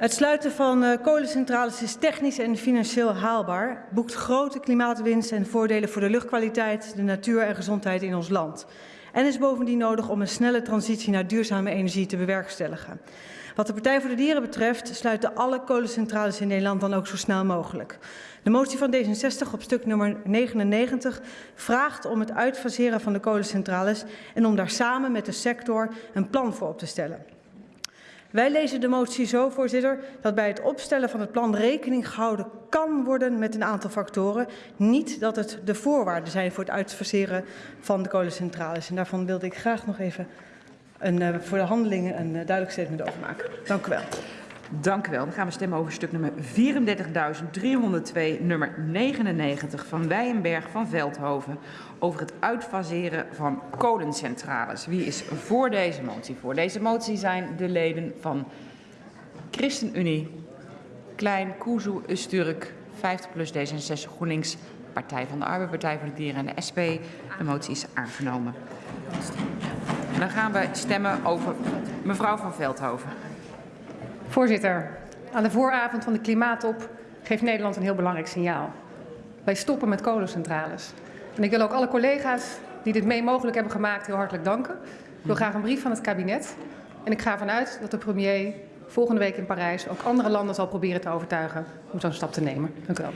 Het sluiten van uh, kolencentrales is technisch en financieel haalbaar, boekt grote klimaatwinst en voordelen voor de luchtkwaliteit, de natuur en gezondheid in ons land. En is bovendien nodig om een snelle transitie naar duurzame energie te bewerkstelligen. Wat de Partij voor de Dieren betreft sluiten alle kolencentrales in Nederland dan ook zo snel mogelijk. De motie van D66 op stuk nummer 99 vraagt om het uitfaseren van de kolencentrales en om daar samen met de sector een plan voor op te stellen. Wij lezen de motie zo, voorzitter, dat bij het opstellen van het plan rekening gehouden kan worden met een aantal factoren. Niet dat het de voorwaarden zijn voor het uitfaseren van de kolencentrales. En daarvan wilde ik graag nog even een, uh, voor de handelingen een uh, duidelijk statement over maken. Dank u wel. Dank u wel. Dan gaan we stemmen over stuk nummer 34.302, nummer 99 van Wijenberg van Veldhoven over het uitfaseren van kolencentrales. Wie is voor deze motie? Voor deze motie zijn de leden van ChristenUnie, Klein, Kuzu, Usturk, 50 plus D66 GroenLinks, Partij van de Arbeid, Partij voor de Dieren en de SP. De motie is aangenomen. Dan gaan we stemmen over mevrouw van Veldhoven. Voorzitter, aan de vooravond van de klimaattop geeft Nederland een heel belangrijk signaal. Wij stoppen met kolencentrales. En ik wil ook alle collega's die dit mee mogelijk hebben gemaakt heel hartelijk danken. Ik wil graag een brief van het kabinet. En ik ga ervan uit dat de premier volgende week in Parijs ook andere landen zal proberen te overtuigen om zo'n stap te nemen. Dank u wel.